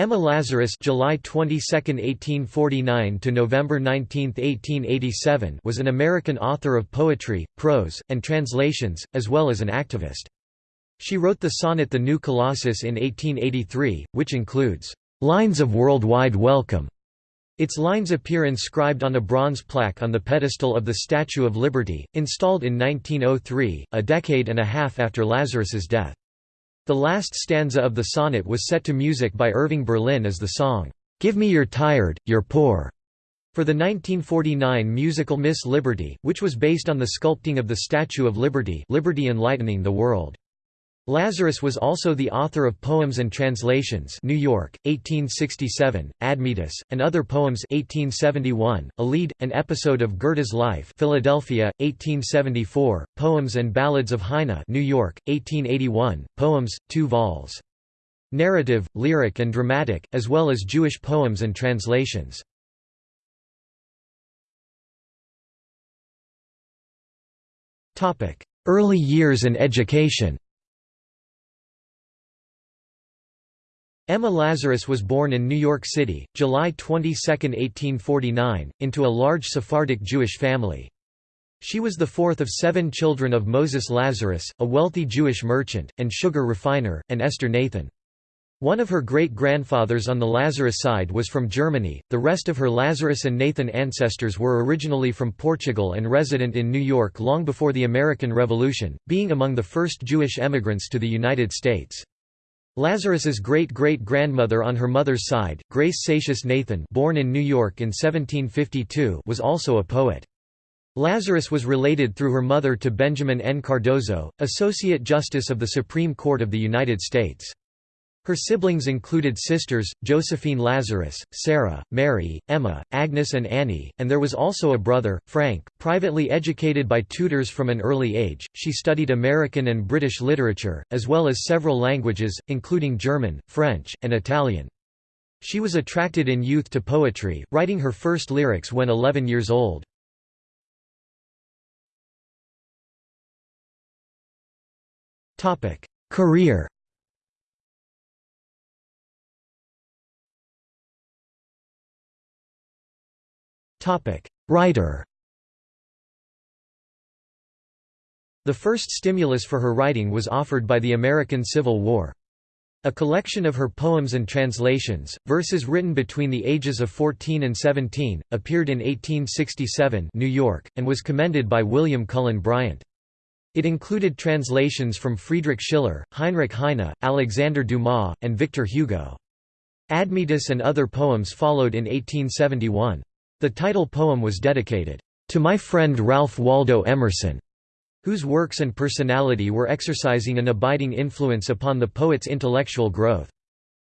Emma Lazarus July 22, 1849 to November 19, 1887 was an American author of poetry, prose, and translations, as well as an activist. She wrote the sonnet The New Colossus in 1883, which includes, "...lines of worldwide welcome." Its lines appear inscribed on a bronze plaque on the pedestal of the Statue of Liberty, installed in 1903, a decade and a half after Lazarus's death. The last stanza of the sonnet was set to music by Irving Berlin as the song, "'Give Me Your Tired, Your Poor' for the 1949 musical Miss Liberty, which was based on the sculpting of the Statue of Liberty Liberty Enlightening the World. Lazarus was also the author of Poems and Translations New York, 1867, Admetus, and Other Poems 1871, Alide, an episode of Goethe's life Philadelphia, 1874, Poems and Ballads of Heine New York, 1881, Poems, 2 vols. Narrative, lyric and dramatic, as well as Jewish poems and translations. Early years and education Emma Lazarus was born in New York City, July 22, 1849, into a large Sephardic Jewish family. She was the fourth of seven children of Moses Lazarus, a wealthy Jewish merchant, and sugar refiner, and Esther Nathan. One of her great-grandfathers on the Lazarus side was from Germany, the rest of her Lazarus and Nathan ancestors were originally from Portugal and resident in New York long before the American Revolution, being among the first Jewish emigrants to the United States. Lazarus's great-great-grandmother on her mother's side, Grace Seixas Nathan born in New York in 1752 was also a poet. Lazarus was related through her mother to Benjamin N. Cardozo, Associate Justice of the Supreme Court of the United States. Her siblings included sisters, Josephine Lazarus, Sarah, Mary, Emma, Agnes and Annie, and there was also a brother, Frank. Privately educated by tutors from an early age, she studied American and British literature, as well as several languages, including German, French, and Italian. She was attracted in youth to poetry, writing her first lyrics when 11 years old. Career Writer The first stimulus for her writing was offered by the American Civil War. A collection of her poems and translations, verses written between the ages of 14 and 17, appeared in 1867 New York, and was commended by William Cullen Bryant. It included translations from Friedrich Schiller, Heinrich Heine, Alexander Dumas, and Victor Hugo. Admetus and other poems followed in 1871. The title poem was dedicated, "...to my friend Ralph Waldo Emerson", whose works and personality were exercising an abiding influence upon the poet's intellectual growth.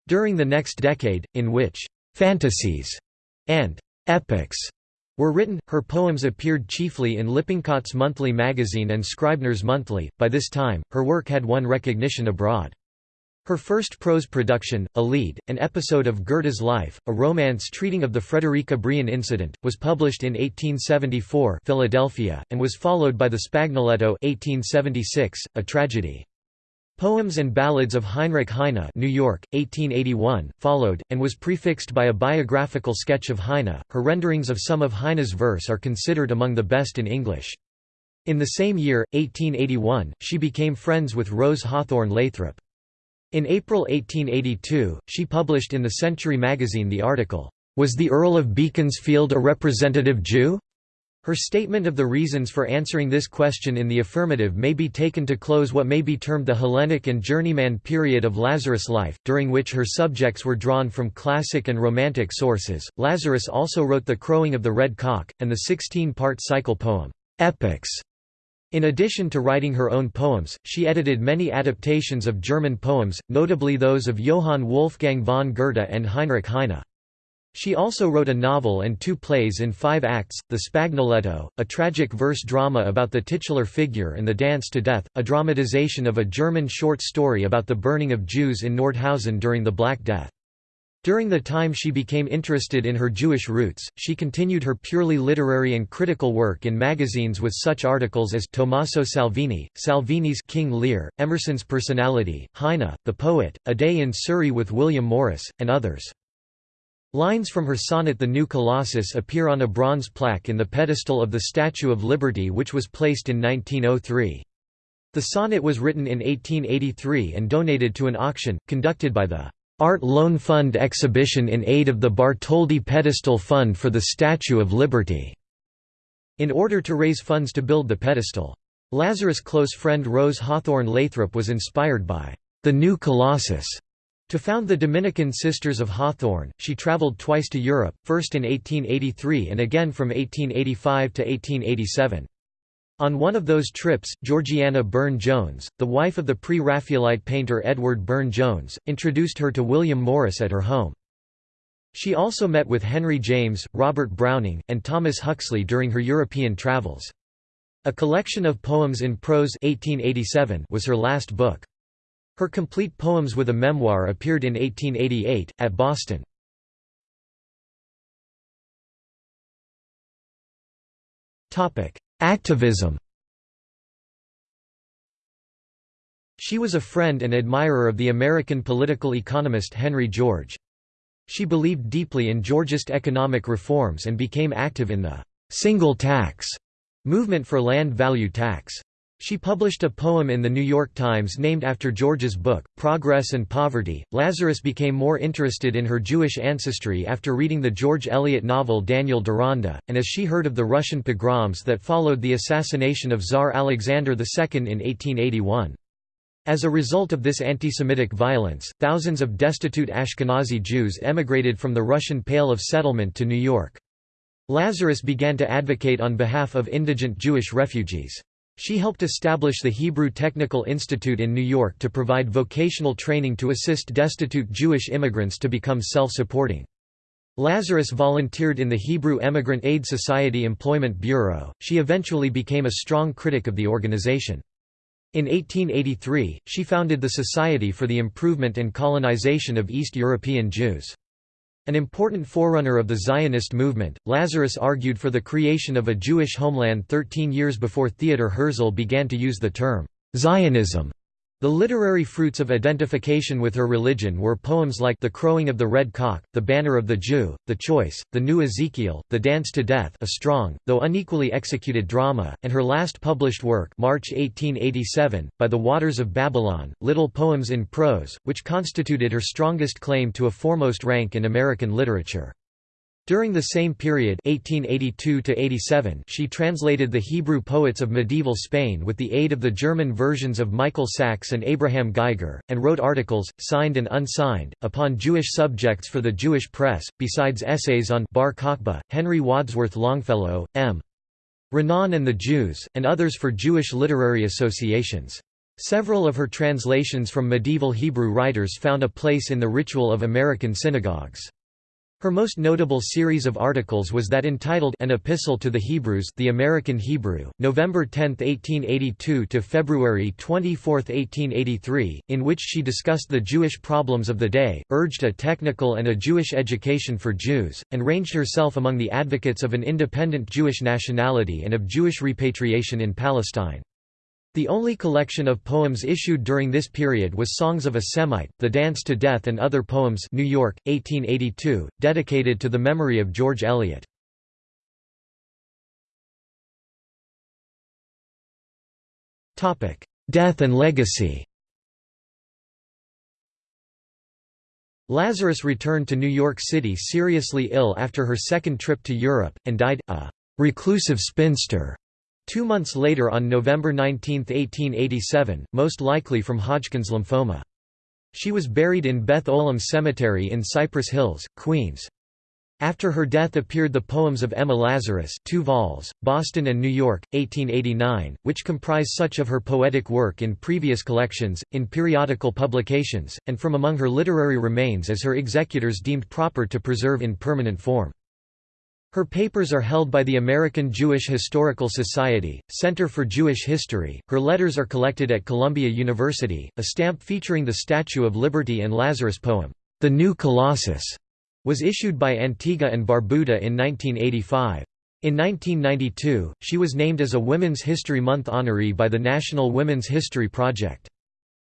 During the next decade, in which «fantasies» and «epics» were written, her poems appeared chiefly in Lippincott's Monthly magazine and Scribner's Monthly. By this time, her work had won recognition abroad. Her first prose production, Alide, an episode of Goethe's life, a romance treating of the Friederike Brion incident, was published in 1874 Philadelphia, and was followed by the Spagnoletto 1876, a tragedy. Poems and Ballads of Heinrich Heine New York, 1881, followed, and was prefixed by a biographical sketch of Heine. Her renderings of some of Heine's verse are considered among the best in English. In the same year, 1881, she became friends with Rose Hawthorne Lathrop. In April 1882, she published in the Century magazine the article, "'Was the Earl of Beaconsfield a representative Jew?' Her statement of the reasons for answering this question in the affirmative may be taken to close what may be termed the Hellenic and journeyman period of Lazarus' life, during which her subjects were drawn from classic and romantic sources. Lazarus also wrote The Crowing of the Red Cock, and the 16 part cycle poem, Epics, in addition to writing her own poems, she edited many adaptations of German poems, notably those of Johann Wolfgang von Goethe and Heinrich Heine. She also wrote a novel and two plays in five acts, The Spagnoletto, a tragic verse drama about the titular figure and The Dance to Death, a dramatization of a German short story about the burning of Jews in Nordhausen during the Black Death. During the time she became interested in her Jewish roots, she continued her purely literary and critical work in magazines with such articles as Tommaso Salvini, Salvini's King Lear, Emerson's Personality, Heine, The Poet, A Day in Surrey with William Morris, and others. Lines from her sonnet The New Colossus appear on a bronze plaque in the pedestal of the Statue of Liberty which was placed in 1903. The sonnet was written in 1883 and donated to an auction, conducted by the Art Loan Fund exhibition in aid of the Bartholdi Pedestal Fund for the Statue of Liberty, in order to raise funds to build the pedestal. Lazarus' close friend Rose Hawthorne Lathrop was inspired by the New Colossus to found the Dominican Sisters of Hawthorne. She traveled twice to Europe, first in 1883 and again from 1885 to 1887. On one of those trips, Georgiana Burne-Jones, the wife of the pre-Raphaelite painter Edward Burne-Jones, introduced her to William Morris at her home. She also met with Henry James, Robert Browning, and Thomas Huxley during her European travels. A collection of poems in prose 1887 was her last book. Her complete poems with a memoir appeared in 1888, at Boston. Topic: Activism She was a friend and admirer of the American political economist Henry George. She believed deeply in Georgist economic reforms and became active in the «single tax» movement for land value tax. She published a poem in The New York Times named after George's book, Progress and Poverty. Lazarus became more interested in her Jewish ancestry after reading the George Eliot novel Daniel Deronda, and as she heard of the Russian pogroms that followed the assassination of Tsar Alexander II in 1881. As a result of this anti-Semitic violence, thousands of destitute Ashkenazi Jews emigrated from the Russian Pale of Settlement to New York. Lazarus began to advocate on behalf of indigent Jewish refugees. She helped establish the Hebrew Technical Institute in New York to provide vocational training to assist destitute Jewish immigrants to become self-supporting. Lazarus volunteered in the Hebrew Emigrant Aid Society Employment Bureau. She eventually became a strong critic of the organization. In 1883, she founded the Society for the Improvement and Colonization of East European Jews. An important forerunner of the Zionist movement, Lazarus argued for the creation of a Jewish homeland 13 years before Theodor Herzl began to use the term Zionism. The literary fruits of identification with her religion were poems like The Crowing of the Red Cock, The Banner of the Jew, The Choice, The New Ezekiel, The Dance to Death a strong, though unequally executed drama, and her last published work March 1887, By the Waters of Babylon, Little Poems in Prose, which constituted her strongest claim to a foremost rank in American literature. During the same period 1882 she translated the Hebrew poets of medieval Spain with the aid of the German versions of Michael Sachs and Abraham Geiger, and wrote articles, signed and unsigned, upon Jewish subjects for the Jewish press, besides essays on Bar Kokhba, Henry Wadsworth Longfellow, M. Renan and the Jews, and others for Jewish literary associations. Several of her translations from medieval Hebrew writers found a place in the ritual of American synagogues. Her most notable series of articles was that entitled An Epistle to the Hebrews The American Hebrew, November 10, 1882 to February 24, 1883, in which she discussed the Jewish problems of the day, urged a technical and a Jewish education for Jews, and ranged herself among the advocates of an independent Jewish nationality and of Jewish repatriation in Palestine. The only collection of poems issued during this period was Songs of a Semite, The Dance to Death and Other Poems New York, 1882, dedicated to the memory of George Eliot. Death and legacy Lazarus returned to New York City seriously ill after her second trip to Europe, and died, a reclusive spinster. Two months later on November 19, 1887, most likely from Hodgkin's lymphoma. She was buried in Beth Olam Cemetery in Cypress Hills, Queens. After her death appeared the poems of Emma Lazarus two vols, Boston and New York, 1889, which comprise such of her poetic work in previous collections, in periodical publications, and from among her literary remains as her executors deemed proper to preserve in permanent form. Her papers are held by the American Jewish Historical Society, Center for Jewish History. Her letters are collected at Columbia University. A stamp featuring the Statue of Liberty and Lazarus poem, The New Colossus was issued by Antigua and Barbuda in 1985. In 1992, she was named as a Women's History Month honoree by the National Women's History Project.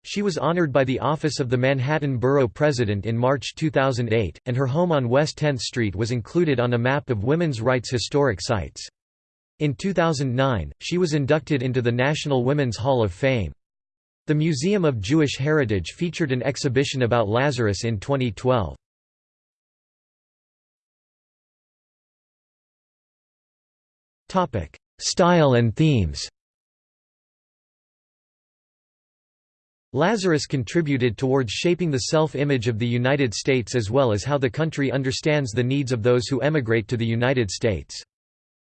She was honored by the Office of the Manhattan Borough President in March 2008, and her home on West 10th Street was included on a map of women's rights historic sites. In 2009, she was inducted into the National Women's Hall of Fame. The Museum of Jewish Heritage featured an exhibition about Lazarus in 2012. Style and themes Lazarus contributed towards shaping the self-image of the United States as well as how the country understands the needs of those who emigrate to the United States.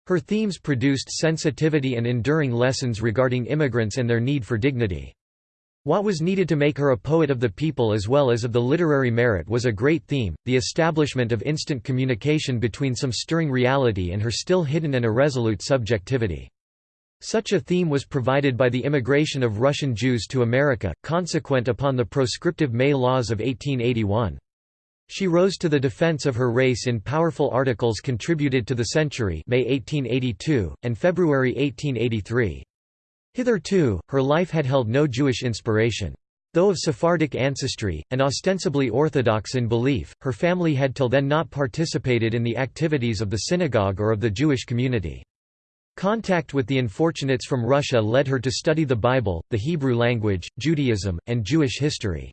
Her themes produced sensitivity and enduring lessons regarding immigrants and their need for dignity. What was needed to make her a poet of the people as well as of the literary merit was a great theme, the establishment of instant communication between some stirring reality and her still hidden and irresolute subjectivity. Such a theme was provided by the immigration of Russian Jews to America, consequent upon the proscriptive May laws of 1881. She rose to the defense of her race in powerful articles contributed to the Century May 1882, and February 1883. Hitherto, her life had held no Jewish inspiration. Though of Sephardic ancestry, and ostensibly Orthodox in belief, her family had till then not participated in the activities of the synagogue or of the Jewish community. Contact with the unfortunates from Russia led her to study the Bible, the Hebrew language, Judaism, and Jewish history.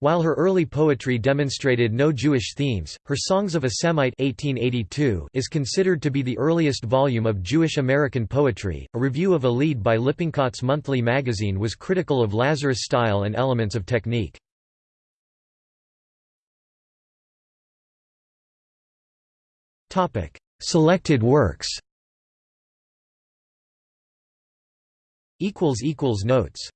While her early poetry demonstrated no Jewish themes, her Songs of a Semite 1882 is considered to be the earliest volume of Jewish American poetry. A review of Alide by Lippincott's Monthly magazine was critical of Lazarus' style and elements of technique. Topic: Selected works. Notes